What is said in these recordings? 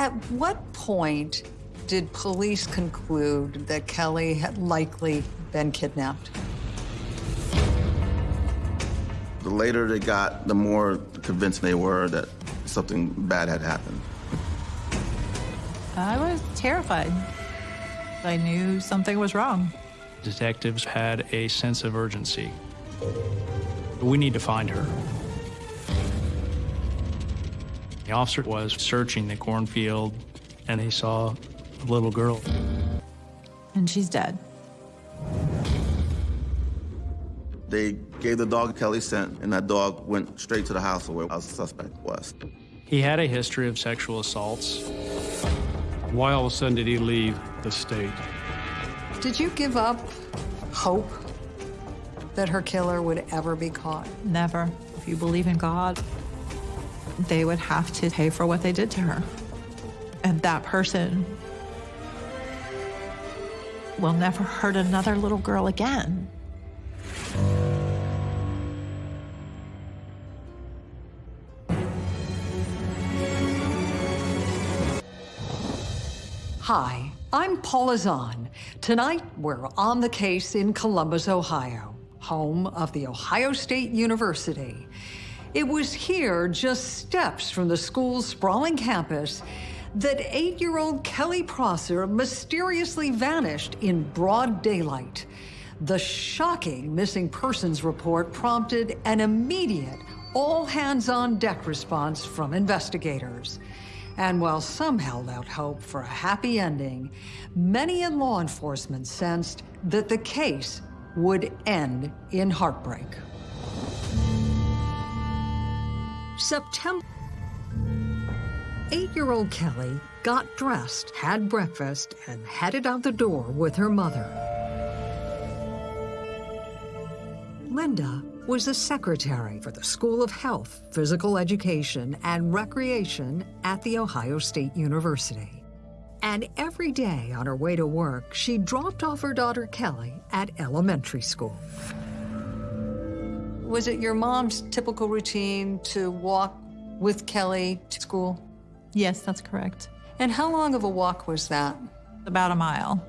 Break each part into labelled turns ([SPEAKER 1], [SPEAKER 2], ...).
[SPEAKER 1] At what point did police conclude that Kelly had likely been kidnapped?
[SPEAKER 2] The later they got, the more convinced they were that something bad had happened.
[SPEAKER 3] I was terrified. I knew something was wrong.
[SPEAKER 4] Detectives had a sense of urgency. We need to find her. The officer was searching the cornfield and he saw a little girl.
[SPEAKER 3] And she's dead.
[SPEAKER 2] They gave the dog Kelly scent, and that dog went straight to the house where the suspect was.
[SPEAKER 4] He had a history of sexual assaults.
[SPEAKER 5] Why all of a sudden did he leave the state?
[SPEAKER 1] Did you give up hope that her killer would ever be caught?
[SPEAKER 3] Never. If you believe in God, they would have to pay for what they did to her. And that person will never hurt another little girl again.
[SPEAKER 1] Hi, I'm Paula Zahn. Tonight, we're on the case in Columbus, Ohio, home of the Ohio State University. It was here, just steps from the school's sprawling campus, that eight-year-old Kelly Prosser mysteriously vanished in broad daylight. The shocking missing persons report prompted an immediate all-hands-on-deck response from investigators. And while some held out hope for a happy ending, many in law enforcement sensed that the case would end in heartbreak. September. Eight-year-old Kelly got dressed, had breakfast, and headed out the door with her mother. Linda was a secretary for the School of Health, Physical Education, and Recreation at The Ohio State University. And every day on her way to work, she dropped off her daughter Kelly at elementary school. Was it your mom's typical routine to walk with Kelly to school?
[SPEAKER 3] Yes, that's correct.
[SPEAKER 1] And how long of a walk was that?
[SPEAKER 3] About a mile.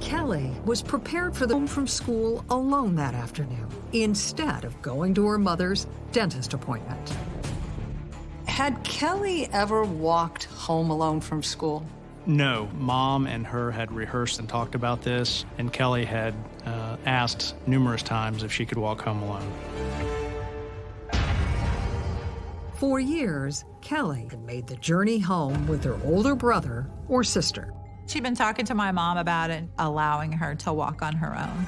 [SPEAKER 1] Kelly was prepared for the home from school alone that afternoon, instead of going to her mother's dentist appointment. Had Kelly ever walked home alone from school?
[SPEAKER 4] No, mom and her had rehearsed and talked about this, and Kelly had uh, asked numerous times if she could walk home alone.
[SPEAKER 1] For years, Kelly had made the journey home with her older brother or sister.
[SPEAKER 3] She'd been talking to my mom about it, allowing her to walk on her
[SPEAKER 1] own.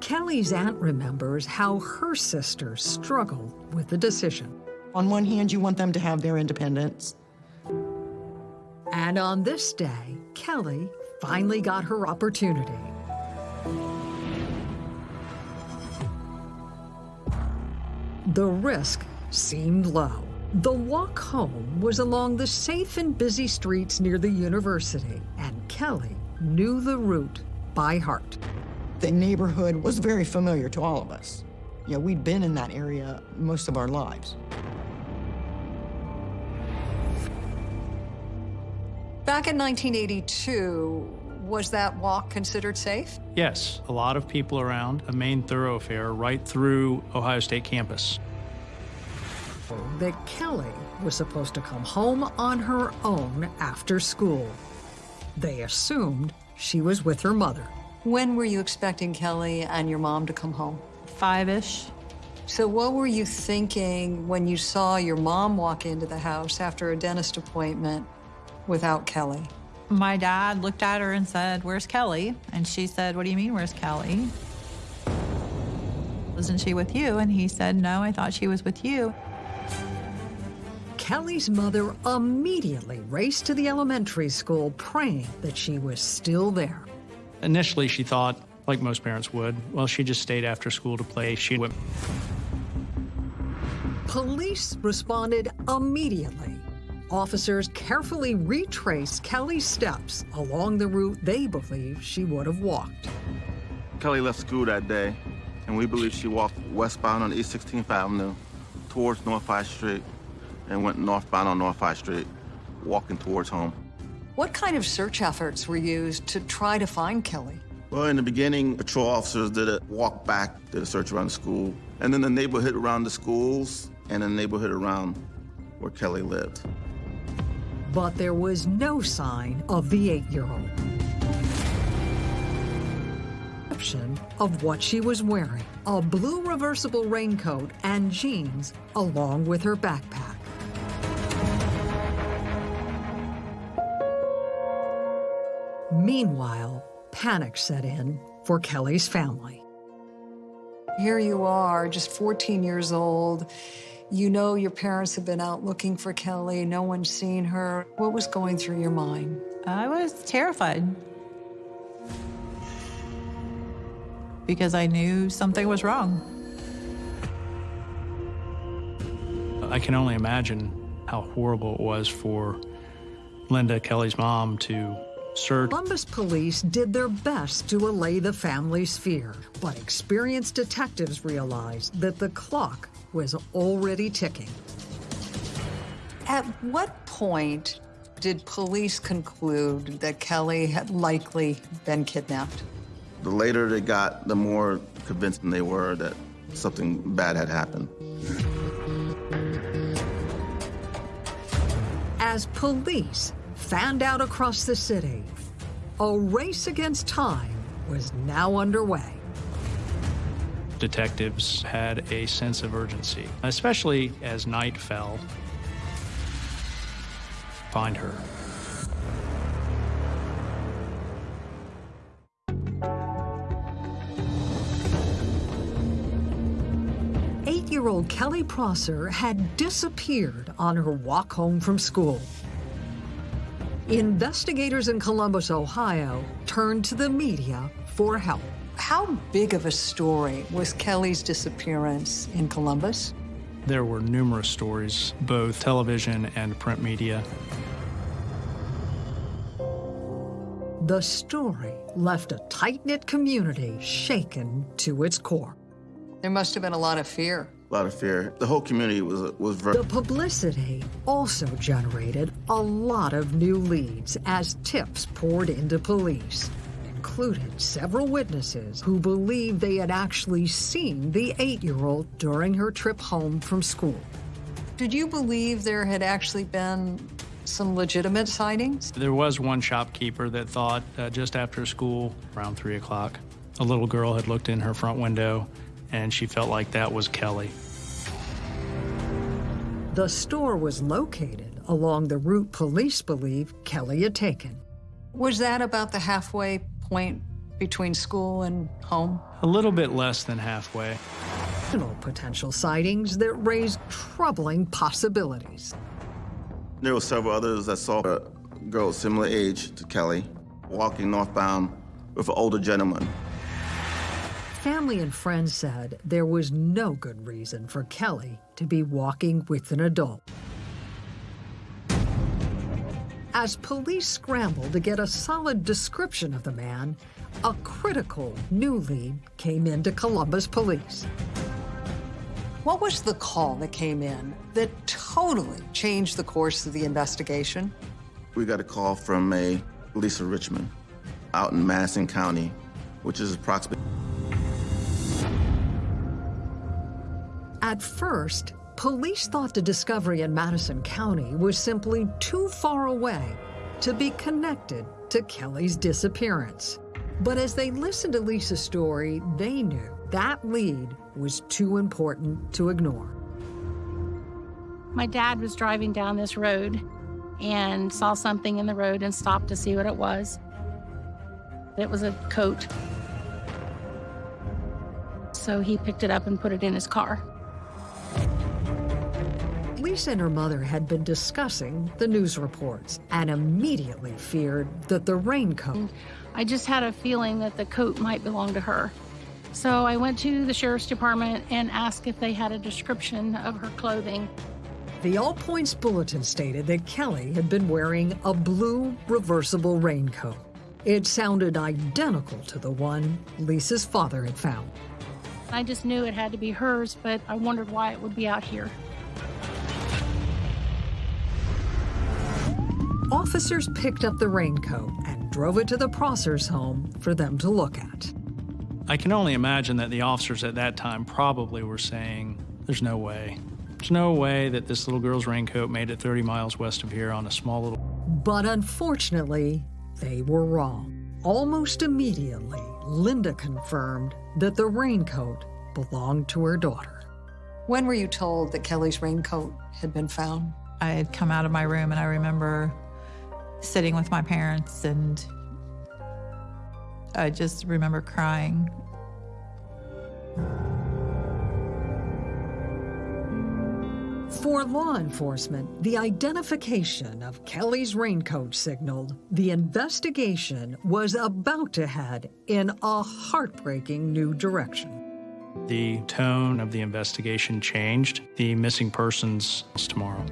[SPEAKER 1] Kelly's aunt remembers how her sister struggled with the decision.
[SPEAKER 6] On one hand, you want them to have their independence.
[SPEAKER 1] And on this day, Kelly finally got her opportunity. The risk seemed low. The walk home was along the safe and busy streets near the university, and Kelly knew the route by heart.
[SPEAKER 6] The neighborhood was very familiar to all of us. You know, we'd been in that area most of our lives.
[SPEAKER 1] Back in 1982, was that walk considered safe?
[SPEAKER 4] Yes, a lot of people around, a main thoroughfare right through Ohio State campus
[SPEAKER 1] that Kelly was supposed to come home on her own after school. They assumed she was with her mother. When were you expecting Kelly and your mom to come home?
[SPEAKER 3] Five-ish.
[SPEAKER 1] So what were you thinking when you saw your mom walk into the house after a dentist appointment without Kelly?
[SPEAKER 3] My dad looked at her and said, where's Kelly? And she said, what do you mean, where's Kelly? Wasn't she with you? And he said, no, I thought she was with you.
[SPEAKER 1] Kelly's mother immediately raced to the elementary school, praying that she was still there.
[SPEAKER 4] Initially, she thought, like most parents would, well, she just stayed after school to play. She went.
[SPEAKER 1] Police responded immediately. Officers carefully retrace Kelly's steps along the route they believe she would have walked.
[SPEAKER 2] Kelly left school that day And we believe she walked westbound on East 16th Avenue towards North 5th Street and went northbound on North 5th Street, walking towards home.
[SPEAKER 1] What kind of search efforts were used to try to find Kelly?
[SPEAKER 2] Well, in the beginning, patrol officers did a walk back, did a search around the school, and then the neighborhood around the schools and the neighborhood around where Kelly lived.
[SPEAKER 1] But there was no sign of the eight-year-old. Of what she was wearing, a blue reversible raincoat and jeans, along with her backpack. Meanwhile, panic set in for Kelly's family. Here you are, just 14 years old. You know your parents have been out looking for Kelly. No one's seen her. What was going through your mind?
[SPEAKER 3] I was terrified. Because I knew something was wrong.
[SPEAKER 4] I can only imagine how horrible it was for Linda, Kelly's mom, to search.
[SPEAKER 1] Columbus police did their best to allay the family's fear, but experienced detectives realized that the clock was already ticking. At what point did police conclude that Kelly had likely been kidnapped?
[SPEAKER 2] The later they got, the more convinced they were that something bad had happened.
[SPEAKER 1] As police fanned out across the city, a race against time was now underway.
[SPEAKER 4] Detectives had a sense of urgency, especially as night fell. Find her.
[SPEAKER 1] Eight-year-old Kelly Prosser had disappeared on her walk home from school. Investigators in Columbus, Ohio, turned to the media for help. How big of a story was Kelly's disappearance in Columbus?
[SPEAKER 4] There were numerous stories, both television and print media.
[SPEAKER 1] The story left a tight-knit community shaken to its core. There must have been a lot of fear.
[SPEAKER 2] A lot of fear. The whole community was was very.
[SPEAKER 1] The publicity also generated a lot of new leads as tips poured into police, included several witnesses who believed they had actually seen the eight-year-old during her trip home from school. Did you believe there had actually been some legitimate sightings?
[SPEAKER 4] There was one shopkeeper that thought uh, just after school, around 3 o'clock, a little girl had looked in her front window and she felt like that was Kelly.
[SPEAKER 1] The store was located along the route police believe Kelly had taken. Was that about the halfway point between school and home?
[SPEAKER 4] A little bit less than halfway.
[SPEAKER 1] Potential sightings that raised troubling possibilities.
[SPEAKER 2] There were several others that saw a girl similar age to Kelly walking northbound with an older gentleman.
[SPEAKER 1] Family and friends said there was no good reason for Kelly to be walking with an adult. As police scrambled to get a solid description of the man, a critical new lead came into Columbus police. What was the call that came in that totally changed the course of the investigation?
[SPEAKER 2] We got a call from a Lisa Richmond out in Madison County, which is approximately.
[SPEAKER 1] At first, police thought the discovery in Madison County was simply too far away to be connected to Kelly's disappearance. But as they listened to Lisa's story, they knew that lead was too important to ignore.
[SPEAKER 7] My dad was driving down this road and saw something in the road and stopped to see what it was. It was a coat. So he picked it up and put it in his car.
[SPEAKER 1] Lisa and her mother had been discussing the news reports and immediately feared that the raincoat
[SPEAKER 7] I just had a feeling that the coat might belong to her. So I went to the sheriff's department and asked if they had a description of her clothing.
[SPEAKER 1] The All Points Bulletin stated that Kelly had been wearing a blue reversible raincoat. It sounded identical to the one Lisa's father had found.
[SPEAKER 7] I just knew it had to be hers, but I wondered why it would be out here.
[SPEAKER 1] Officers picked up the raincoat and drove it to the Prossers' home for them to look at.
[SPEAKER 4] I can only imagine that the officers at that time probably were saying, There's no way. There's no way that this little girl's raincoat made it 30 miles west of here on a small little.
[SPEAKER 1] But unfortunately, they were wrong. Almost immediately, Linda confirmed that the raincoat belonged to her daughter. When were you told that Kelly's raincoat had been found?
[SPEAKER 3] I had come out of my room and I remember sitting with my parents and I just remember crying.
[SPEAKER 1] For law enforcement, the identification of Kelly's raincoat signaled the investigation was about to head in a heartbreaking new direction.
[SPEAKER 4] The tone of the investigation changed. The missing persons tomorrow.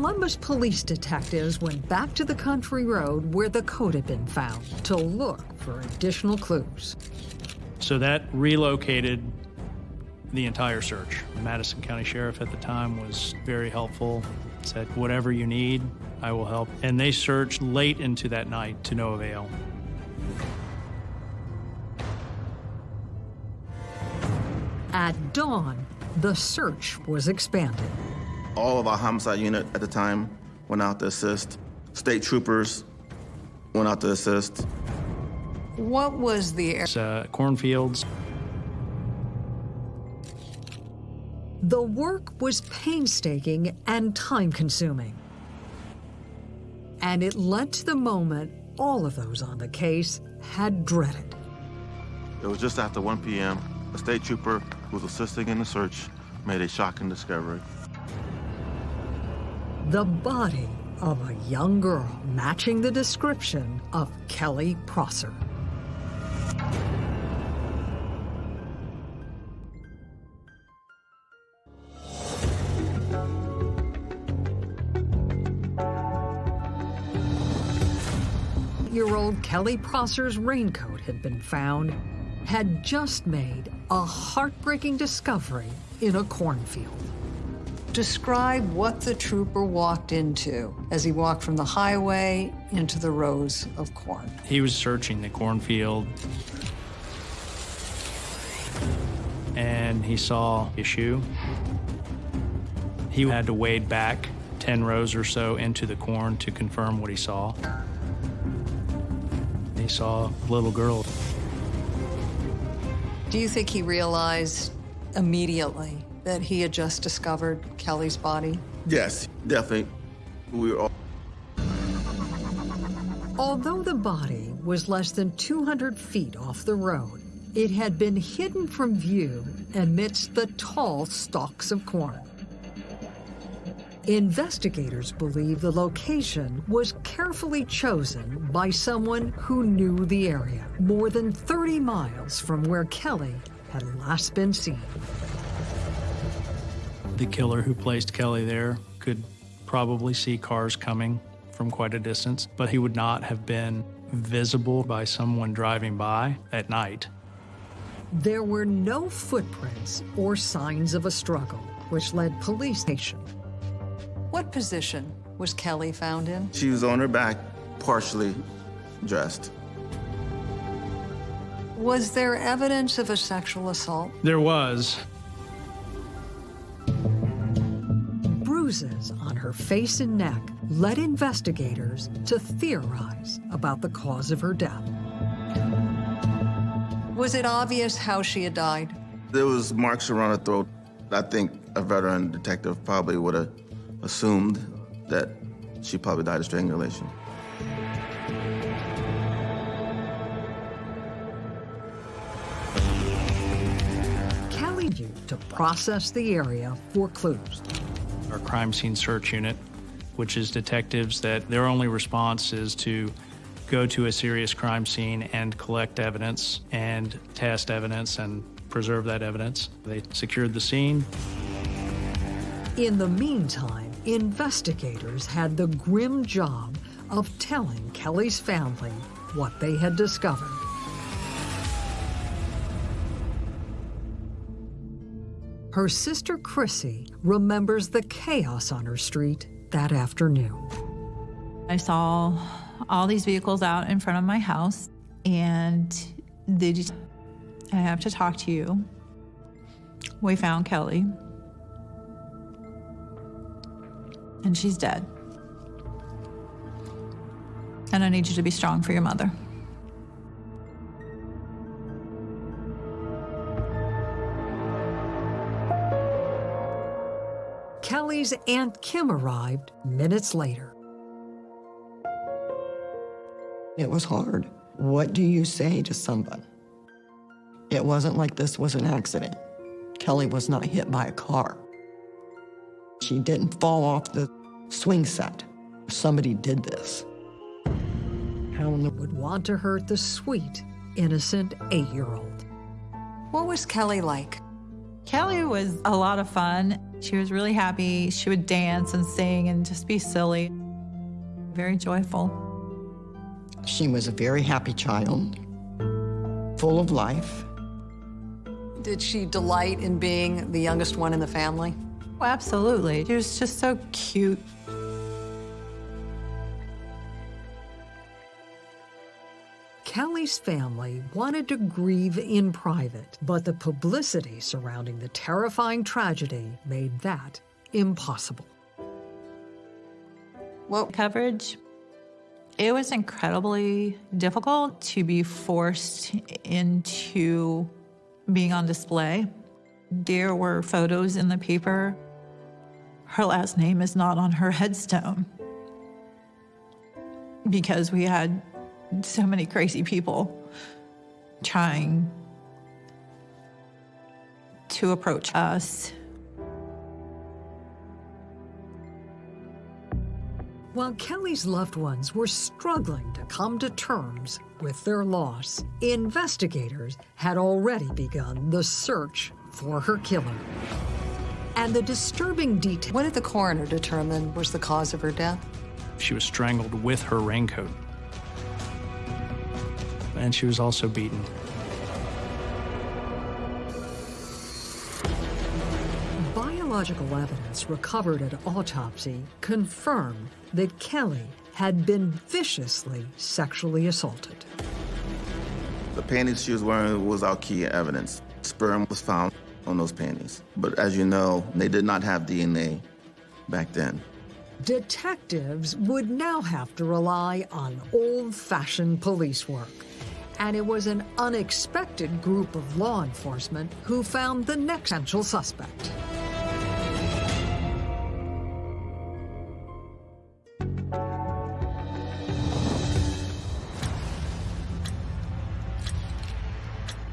[SPEAKER 1] Columbus police detectives went back to the country road where the coat had been found to look for additional clues.
[SPEAKER 4] So that relocated the entire search. The Madison County Sheriff at the time was very helpful, said, Whatever you need, I will help. And they searched late into that night to no avail.
[SPEAKER 1] At dawn, the search was expanded.
[SPEAKER 2] All of our homicide unit at the time went out to assist. State troopers went out to assist.
[SPEAKER 1] What was the area?
[SPEAKER 4] It's, uh, cornfields.
[SPEAKER 1] The work was painstaking and time consuming. And it led to the moment all of those on the case had dreaded.
[SPEAKER 2] It was just after 1 p.m. A state trooper who was assisting in the search made a shocking discovery.
[SPEAKER 1] The body of a young girl matching the description of Kelly Prosser. Year old Kelly Prosser's raincoat had been found, had just made a heartbreaking discovery in a cornfield. Describe what the trooper walked into as he walked from the highway into the rows of corn.
[SPEAKER 4] He was searching the cornfield and he saw a shoe. He had to wade back 10 rows or so into the corn to confirm what he saw. He saw a little girl.
[SPEAKER 1] Do you think he realized immediately that he had just discovered Kelly's body?
[SPEAKER 2] Yes, definitely. We were all
[SPEAKER 1] Although the body was less than 200 feet off the road, it had been hidden from view amidst the tall stalks of corn. Investigators believe the location was carefully chosen by someone who knew the area, more than 30 miles from where Kelly had last been seen.
[SPEAKER 4] The killer who placed Kelly there could probably see cars coming from quite a distance, but he would not have been visible by someone driving by at night.
[SPEAKER 1] There were no footprints or signs of a struggle, which led police station. What position was Kelly found in?
[SPEAKER 2] She was on her back, partially dressed.
[SPEAKER 1] Was there evidence of a sexual assault?
[SPEAKER 4] There was.
[SPEAKER 1] Bruises on her face and neck led investigators to theorize about the cause of her death. Was it obvious how she had died?
[SPEAKER 2] There was marks around her throat. I think a veteran detective probably would have assumed that she probably died of strangulation.
[SPEAKER 1] Kelly used to process the area for clues.
[SPEAKER 4] Our crime scene search unit, which is detectives that their only response is to go to a serious crime scene and collect evidence and test evidence and preserve that evidence. They secured the scene.
[SPEAKER 1] In the meantime, investigators had the grim job of telling Kelly's family what they had discovered. Her sister Chrissy remembers the chaos on her street that afternoon.
[SPEAKER 3] I saw all these vehicles out in front of my house, and they just, I have to talk to you. We found Kelly, and she's dead. And I need you to be strong for your mother.
[SPEAKER 1] Kelly's Aunt Kim arrived minutes later.
[SPEAKER 6] It was hard. What do you say to someone? It wasn't like this was an accident. Kelly was not hit by a car. She didn't fall off the swing set. Somebody did this. How in the
[SPEAKER 1] Would want to hurt the sweet, innocent eight year old. What was Kelly like?
[SPEAKER 3] Kelly was a lot of fun. She was really happy. She would dance and sing and just be silly. Very joyful.
[SPEAKER 6] She was a very happy child, full of life.
[SPEAKER 1] Did she delight in being the youngest one in the family?
[SPEAKER 3] Oh, absolutely. She was just so cute.
[SPEAKER 1] Kelly's family wanted to grieve in private, but the publicity surrounding the terrifying tragedy made that impossible.
[SPEAKER 3] Well, coverage, it was incredibly difficult to be forced into being on display. There were photos in the paper. Her last name is not on her headstone because we had so many crazy people trying to approach us.
[SPEAKER 1] While Kelly's loved ones were struggling to come to terms with their loss, investigators had already begun the search for her killer. And the disturbing detail. What did the coroner determine was the cause of her death?
[SPEAKER 4] She was strangled with her raincoat. And she was also beaten.
[SPEAKER 1] Biological evidence recovered at autopsy confirmed that Kelly had been viciously sexually assaulted.
[SPEAKER 2] The panties she was wearing was our key evidence. Sperm was found on those panties. But as you know, they did not have DNA back then.
[SPEAKER 1] Detectives would now have to rely on old fashioned police work. And it was an unexpected group of law enforcement who found the next potential suspect.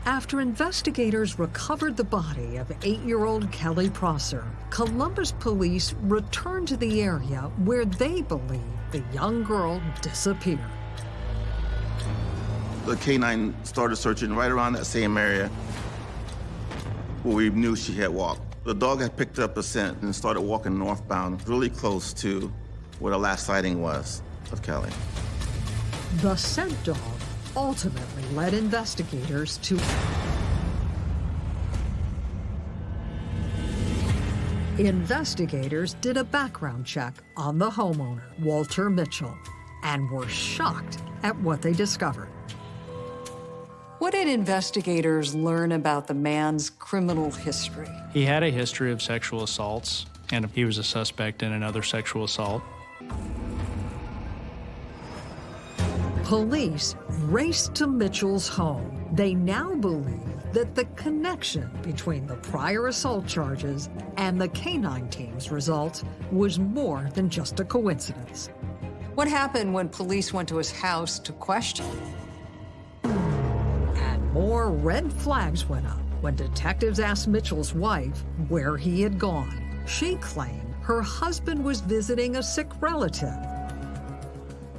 [SPEAKER 1] After investigators recovered the body of eight year old Kelly Prosser, Columbus police returned to the area where they believe the young girl disappeared.
[SPEAKER 2] The canine started searching right around that same area where we knew she had walked. The dog had picked up a scent and started walking northbound, really close to where the last sighting was of Kelly.
[SPEAKER 1] The scent dog ultimately led investigators to Investigators did a background check on the homeowner, Walter Mitchell, and were shocked at what they discovered. What did investigators learn about the man's criminal history?
[SPEAKER 4] He had a history of sexual assaults, and he was a suspect in another sexual assault.
[SPEAKER 1] Police raced to Mitchell's home. They now believe that the connection between the prior assault charges and the canine team's results was more than just a coincidence. What happened when police went to his house to question him? And more red flags went up when detectives asked Mitchell's wife where he had gone. She claimed her husband was visiting a sick relative.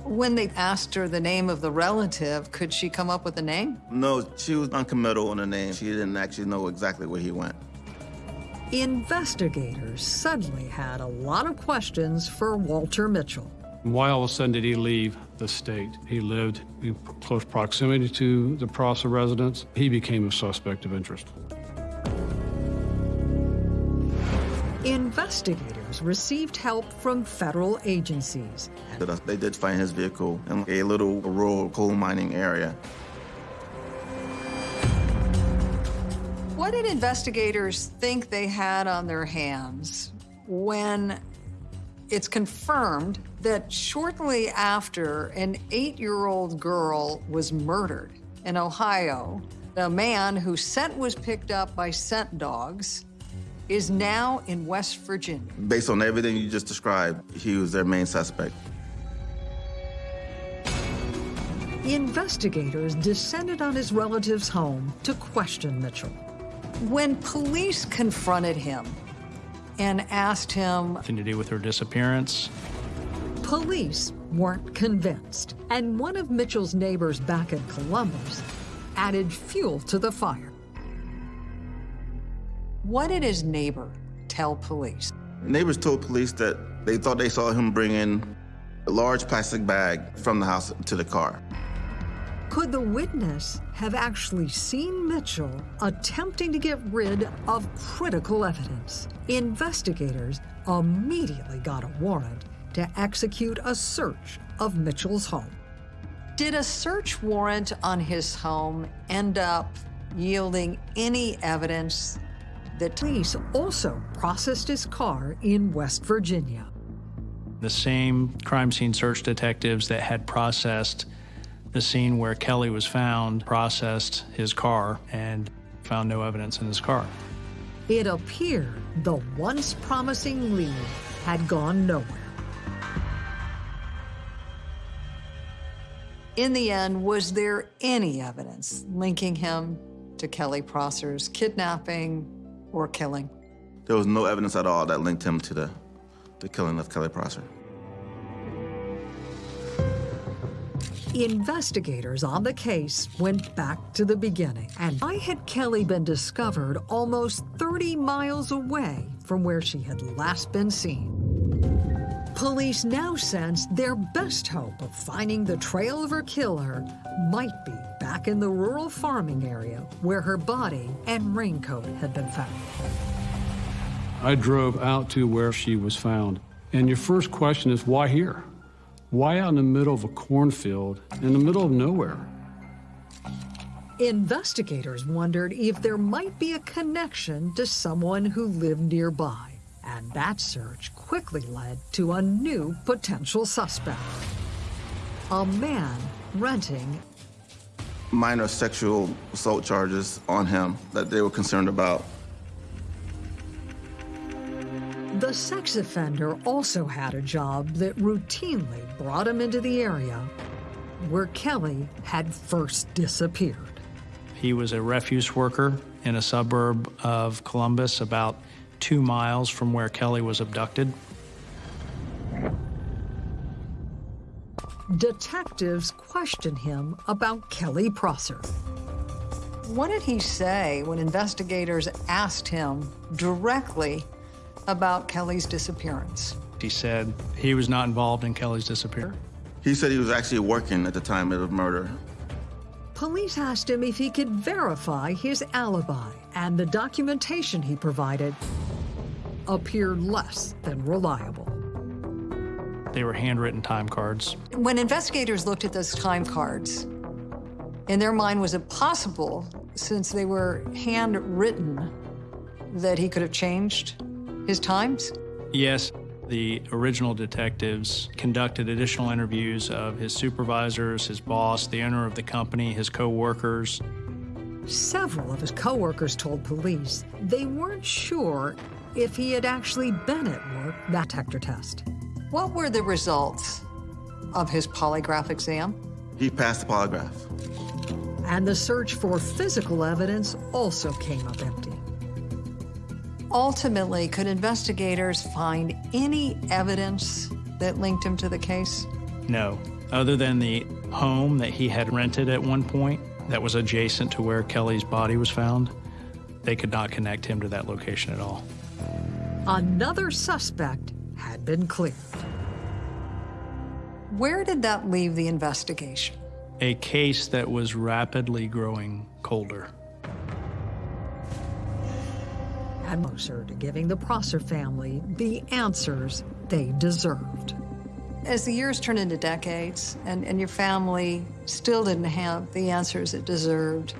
[SPEAKER 1] When they asked her the name of the relative, could she come up with a name?
[SPEAKER 2] No, she was uncommittal on the name. She didn't actually know exactly where he went.
[SPEAKER 1] Investigators suddenly had a lot of questions for Walter Mitchell.
[SPEAKER 5] Why all of a sudden did he leave the state? He lived in close proximity to the Prosser residence. He became a suspect of interest.
[SPEAKER 1] Investigators received help from federal agencies.
[SPEAKER 2] They did find his vehicle in a little rural coal mining area.
[SPEAKER 1] What did investigators think they had on their hands when it's confirmed that shortly after an eight-year-old girl was murdered in Ohio, a man whose scent was picked up by scent dogs is now in West Virginia.
[SPEAKER 2] Based on everything you just described, he was their main suspect.
[SPEAKER 1] Investigators descended on his relative's home to question Mitchell. When police confronted him and asked him,
[SPEAKER 4] Nothing to do with her disappearance.
[SPEAKER 1] police weren't convinced. And one of Mitchell's neighbors back in Columbus added fuel to the fire. What did his neighbor tell police?
[SPEAKER 2] Neighbors told police that they thought they saw him bring in a large plastic bag from the house to the car.
[SPEAKER 1] Could the witness have actually seen Mitchell attempting to get rid of critical evidence? Investigators immediately got a warrant to execute a search of Mitchell's home. Did a search warrant on his home end up yielding any evidence that police also processed his car in West Virginia?
[SPEAKER 4] The same crime scene search detectives that had processed the scene where Kelly was found processed his car and found no evidence in his car.
[SPEAKER 1] It appeared the once promising lead had gone nowhere. In the end, was there any evidence linking him to Kelly Prosser's kidnapping or killing?
[SPEAKER 2] There was no evidence at all that linked him to the, the killing of Kelly Prosser.
[SPEAKER 1] Investigators on the case went back to the beginning. And why had Kelly been discovered almost 30 miles away from where she had last been seen? Police now sensed their best hope of finding the trail of her killer might be back in the rural farming area where her body and raincoat had been found.
[SPEAKER 5] I drove out to where she was found. And your first question is, why here? Why out in the middle of a cornfield, in the middle of nowhere?
[SPEAKER 1] Investigators wondered if there might be a connection to someone who lived nearby, and that search quickly led to a new potential suspect. A man renting
[SPEAKER 2] Minor sexual assault charges on him that they were concerned about.
[SPEAKER 1] The sex offender also had a job that routinely brought him into the area where Kelly had first disappeared.
[SPEAKER 4] He was a refuse worker in a suburb of Columbus, about two miles from where Kelly was abducted.
[SPEAKER 1] Detectives questioned him about Kelly Prosser. What did he say when investigators asked him directly about Kelly's disappearance?
[SPEAKER 4] He said he was not involved in Kelly's disappearance.
[SPEAKER 2] He said he was actually working at the time of the murder.
[SPEAKER 1] Police asked him if he could verify his alibi, and the documentation he provided appeared less than reliable.
[SPEAKER 4] They were handwritten time cards.
[SPEAKER 1] When investigators looked at those time cards, in their mind, was it possible, since they were handwritten, that he could have changed his times?
[SPEAKER 4] Yes, the original detectives conducted additional interviews of his supervisors, his boss, the owner of the company, his co-workers.
[SPEAKER 1] Several of his coworkers told police they weren't sure if he had actually been at work that detector test. What were the results of his polygraph exam?
[SPEAKER 2] He passed the polygraph.
[SPEAKER 1] And the search for physical evidence also came up empty. Ultimately, could investigators find any evidence that linked him to the case?
[SPEAKER 4] No, other than the home that he had rented at one point that was adjacent to where Kelly's body was found, they could not connect him to that location at all.
[SPEAKER 1] Another suspect had been cleared. Where did that leave the investigation?
[SPEAKER 4] A case that was rapidly growing colder.
[SPEAKER 1] And closer to giving the Prosser family the answers they deserved. As the years turned into decades and, and your family still didn't have the answers it deserved,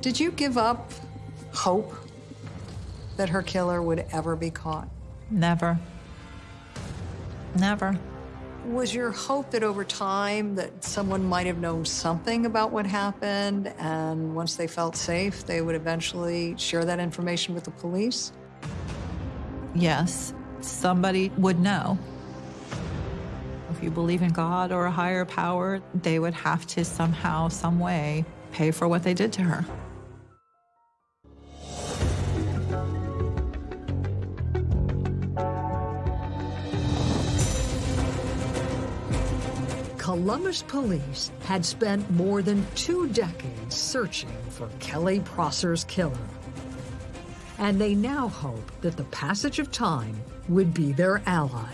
[SPEAKER 1] did you give up hope that her killer would ever be caught?
[SPEAKER 3] Never. Never.
[SPEAKER 1] Was your hope that over time that someone might have known something about what happened and once they felt safe, they would eventually share that information with the police?
[SPEAKER 3] Yes, somebody would know. If you believe in God or a higher power, they would have to somehow, some way, pay for what they did to her.
[SPEAKER 1] Columbus police had spent more than two decades searching for Kelly Prosser's killer. And they now hope that the passage of time would be their ally.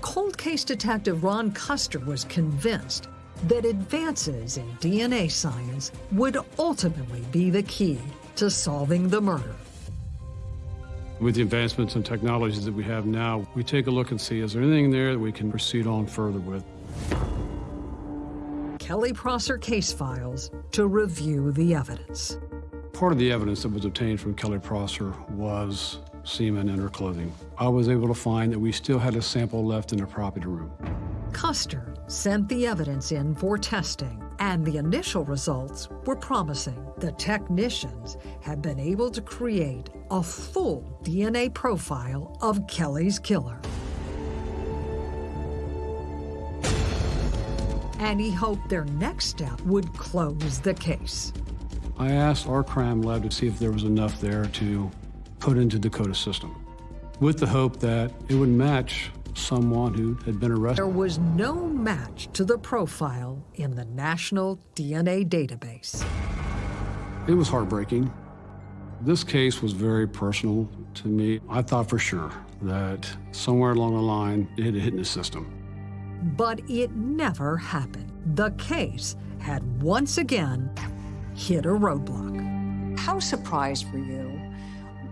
[SPEAKER 1] Cold case detective Ron Custer was convinced that advances in DNA science would ultimately be the key to solving the murder.
[SPEAKER 5] With the advancements and technologies that we have now, we take a look and see is there anything there that we can proceed on further with.
[SPEAKER 1] Kelly Prosser case files to review the evidence.
[SPEAKER 5] Part of the evidence that was obtained from Kelly Prosser was semen in her clothing. I was able to find that we still had a sample left in the property room.
[SPEAKER 1] Custer sent the evidence in for testing, and the initial results were promising. The technicians had been able to create a full DNA profile of Kelly's killer. And he hoped their next step would close the case.
[SPEAKER 5] I asked our crime lab to see if there was enough there to put into the CODIS system, with the hope that it would match someone who had been arrested.
[SPEAKER 1] There was no match to the profile in the National DNA Database.
[SPEAKER 5] It was heartbreaking. This case was very personal to me. I thought for sure that somewhere along the line it had hit the system.
[SPEAKER 1] But it never happened. The case had once again hit a roadblock. How surprised were you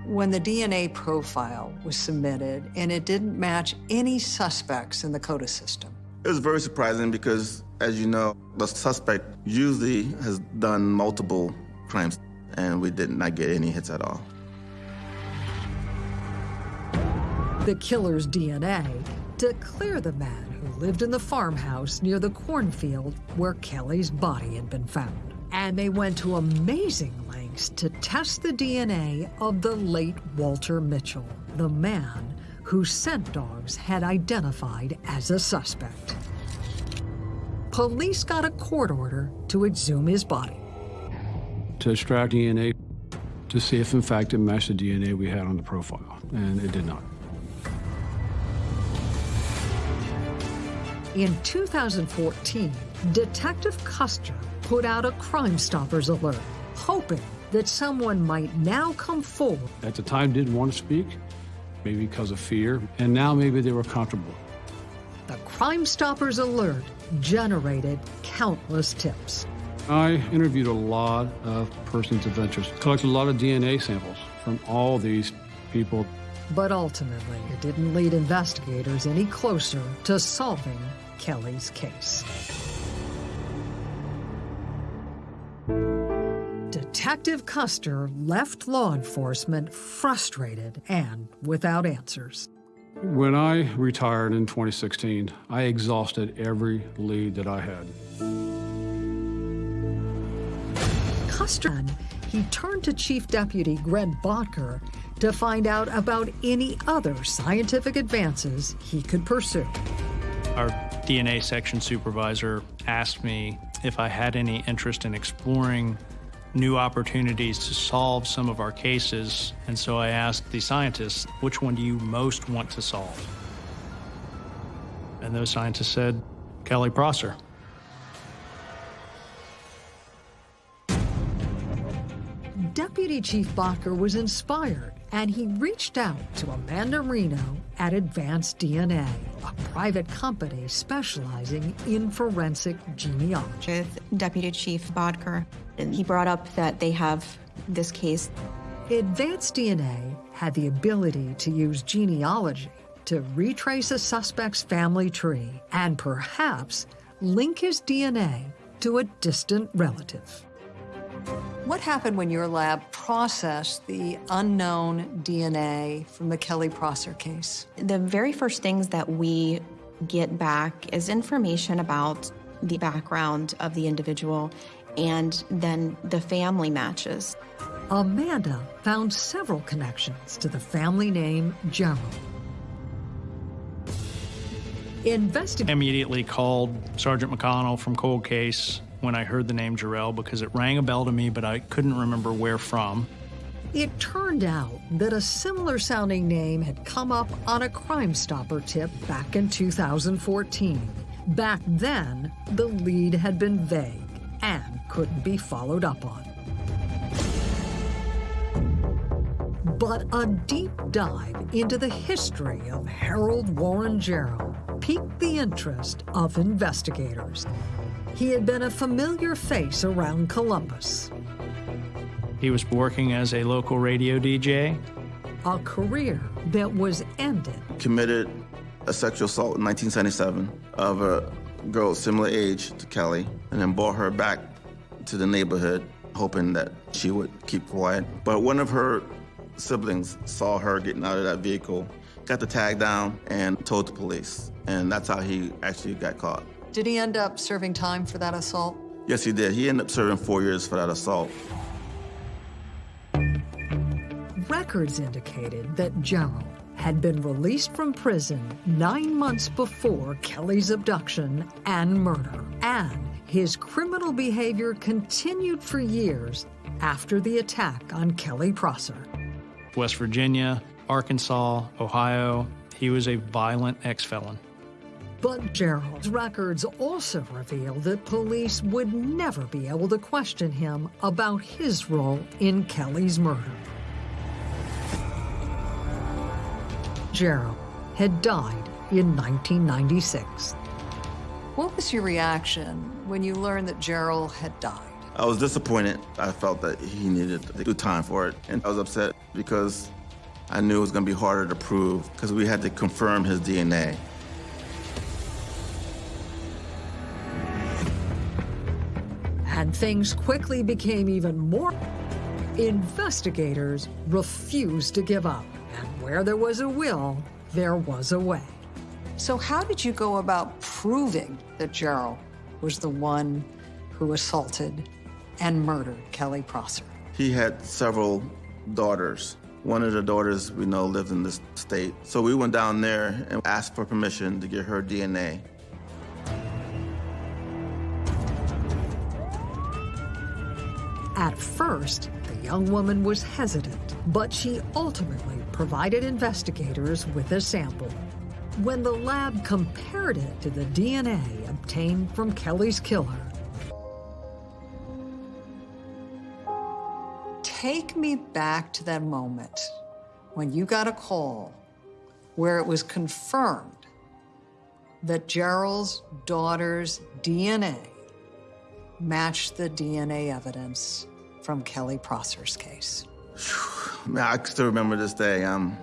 [SPEAKER 1] when the DNA profile was submitted and it didn't match any suspects in the CODIS system?
[SPEAKER 2] It was very surprising because, as you know, the suspect usually has done multiple crimes, and we did not get any hits at all.
[SPEAKER 1] The killer's DNA to clear the man who lived in the farmhouse near the cornfield where Kelly's body had been found. And they went to amazing lengths to test the DNA of the late Walter Mitchell, the man who scent dogs had identified as a suspect. Police got a court order to exhume his body.
[SPEAKER 5] To extract DNA to see if, in fact, it matched the DNA we had on the profile, and it did not.
[SPEAKER 1] In 2014, Detective Custer put out a Crime Stoppers alert, hoping that someone might now come forward.
[SPEAKER 5] At the time, didn't want to speak, maybe because of fear, and now maybe they were comfortable.
[SPEAKER 1] The Crime Stoppers alert generated countless tips.
[SPEAKER 5] I interviewed a lot of persons of interest, collected a lot of DNA samples from all these people.
[SPEAKER 1] But ultimately, it didn't lead investigators any closer to solving Kelly's case. Detective Custer left law enforcement frustrated and without answers.
[SPEAKER 5] When I retired in 2016, I exhausted every lead that I had.
[SPEAKER 1] Custer, he turned to Chief Deputy Greg Bodker to find out about any other scientific advances he could pursue.
[SPEAKER 4] Our DNA section supervisor asked me if I had any interest in exploring new opportunities to solve some of our cases. And so I asked the scientists, which one do you most want to solve? And those scientists said, Kelly Prosser.
[SPEAKER 1] Deputy Chief Bodker was inspired and he reached out to Amanda Reno at Advanced DNA, a private company specializing in forensic genealogy.
[SPEAKER 8] with Deputy Chief Bodker. And he brought up that they have this case.
[SPEAKER 1] Advanced DNA had the ability to use genealogy to retrace a suspect's family tree and perhaps link his DNA to a distant relative. What happened when your lab processed the unknown DNA from the Kelly Prosser case?
[SPEAKER 8] The very first things that we get back is information about the background of the individual and then the family matches.
[SPEAKER 1] Amanda found several connections to the family name Jarrell. Investigate.
[SPEAKER 4] immediately called Sergeant McConnell from Cold Case when I heard the name Jarrell because it rang a bell to me, but I couldn't remember where from.
[SPEAKER 1] It turned out that a similar sounding name had come up on a Crime Stopper tip back in 2014. Back then, the lead had been vague and couldn't be followed up on. But a deep dive into the history of Harold Warren Jarrell piqued the interest of investigators. He had been a familiar face around Columbus,
[SPEAKER 4] He was working as a local radio DJ.
[SPEAKER 1] a career that was ended
[SPEAKER 2] Committed a sexual assault in 1977 of a girl similar age to Kelly, and then brought her back to the neighborhood, hoping that she would keep quiet. But one of her siblings saw her getting out of that vehicle, got the tag down, and told the police. And that's how he actually got caught.
[SPEAKER 1] Did he end up serving time for that assault?
[SPEAKER 2] Yes, he did. He ended up serving four years for that assault.
[SPEAKER 1] Records indicated that Jarrell had been released from prison nine months before Kelly's abduction and murder. And his criminal behavior continued for years after the attack on Kelly Prosser.
[SPEAKER 4] West Virginia, Arkansas, Ohio. He was a violent ex felon.
[SPEAKER 1] But Jarrell's records also reveal that police would never be able to question him about his role in Kelly's murder. Jarrell had died in 1996. What was your reaction when you learned that Jarrell had died?
[SPEAKER 2] I was disappointed. I felt that he needed to do time for it. And I was upset because I knew it was going to be harder to prove because we had to confirm his DNA.
[SPEAKER 1] Things quickly became even more. Investigators refused to give up. And where there was a will, there was a way. So, how did you go about proving that Jarrell was the one who assaulted and murdered Kelly Prosser?
[SPEAKER 2] He had several daughters. One of the daughters we know lived in this state. So we went down there and asked for permission to get her DNA.
[SPEAKER 1] At first, the young woman was hesitant, but she ultimately provided investigators with a sample. When the lab compared it to the DNA obtained from Kelly's killer, take me back to that moment when you got a call where it was confirmed that Jarrell's daughter's DNA matched the DNA evidence from Kelly Prosser's case.
[SPEAKER 2] Man, I still remember this day. Um,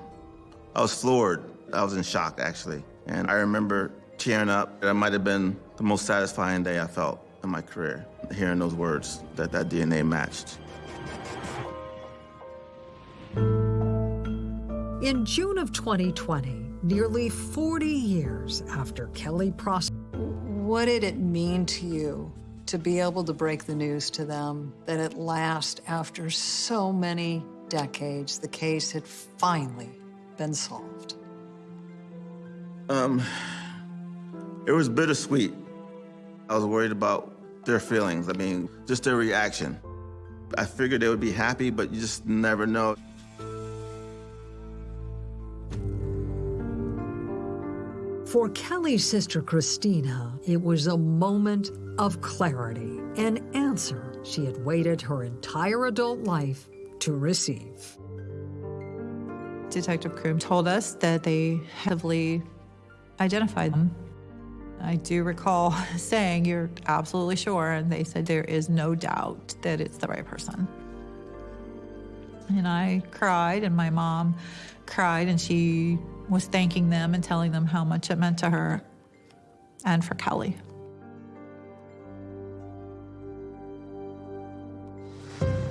[SPEAKER 2] I was floored. I was in shock, actually. And I remember tearing up. That might have been the most satisfying day I felt in my career, hearing those words that that DNA matched.
[SPEAKER 1] In June of 2020, nearly 40 years after Kelly Prosser, what did it mean to you to be able to break the news to them that at last, after so many decades, the case had finally been solved?
[SPEAKER 2] Um, it was bittersweet. I was worried about their feelings. I mean, just their reaction. I figured they would be happy, but you just never know.
[SPEAKER 1] For Kelly's sister Christina, it was a moment of clarity, an answer she had waited her entire adult life to receive.
[SPEAKER 3] Detective Kroom told us that they heavily identified them. I do recall saying, You're absolutely sure? And they said, There is no doubt that it's the right person. And I cried, and my mom cried, and she was thanking them and telling them how much it meant to her and for Kelly.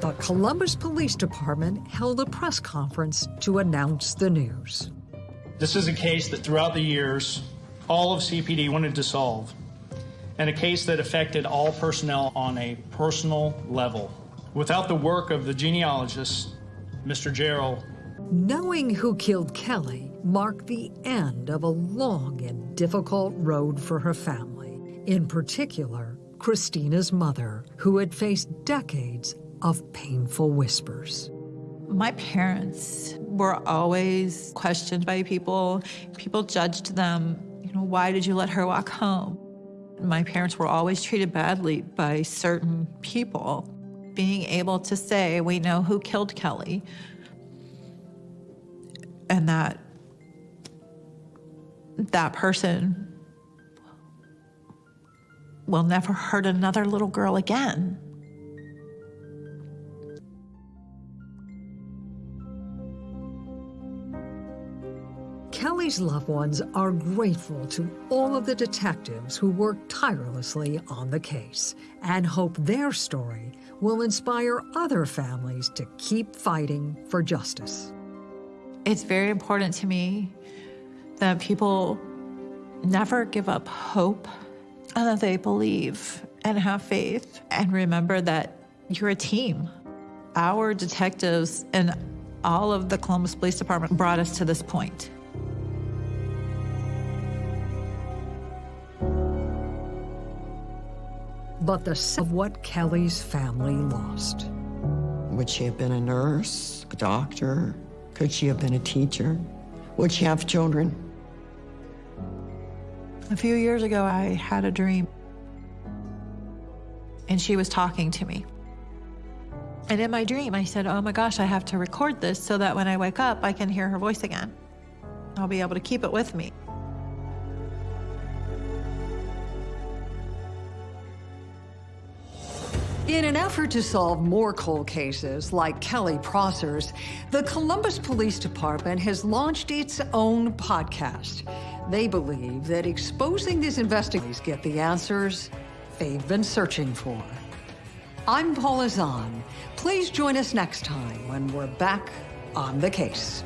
[SPEAKER 1] The Columbus Police Department held a press conference to announce the news.
[SPEAKER 4] This is a case that throughout the years, all of CPD wanted to solve, and a case that affected all personnel on a personal level. Without the work of the genealogist, Mr. Gerald,
[SPEAKER 1] Knowing who killed Kelly marked the end of a long and difficult road for her family, in particular, Christina's mother, who had faced decades of painful whispers.
[SPEAKER 3] My parents were always questioned by people. People judged them. You know, why did you let her walk home? My parents were always treated badly by certain people. Being able to say, we know who killed Kelly, and that that person will never hurt another little girl again.
[SPEAKER 1] Kelly's loved ones are grateful to all of the detectives who worked tirelessly on the case and hope their story will inspire other families to keep fighting for justice.
[SPEAKER 3] It's very important to me that people never give up hope and that they believe and have faith and remember that you're a team. Our detectives and all of the Columbus Police Department brought us to this point.
[SPEAKER 1] But the of what Kelly's family lost.
[SPEAKER 6] Would she have been a nurse, a doctor? Could she have been a teacher? Would she have children?
[SPEAKER 3] A few years ago, I had a dream, and she was talking to me. And in my dream, I said, Oh my gosh, I have to record this so that when I wake up, I can hear her voice again. I'll be able to keep it with me.
[SPEAKER 1] In an effort to solve more cold cases like Kelly Prosser's, the Columbus Police Department has launched its own podcast. They believe that exposing these investigators get the answers they've been searching for. I'm Paula Zahn. Please join us next time when we're back on the case.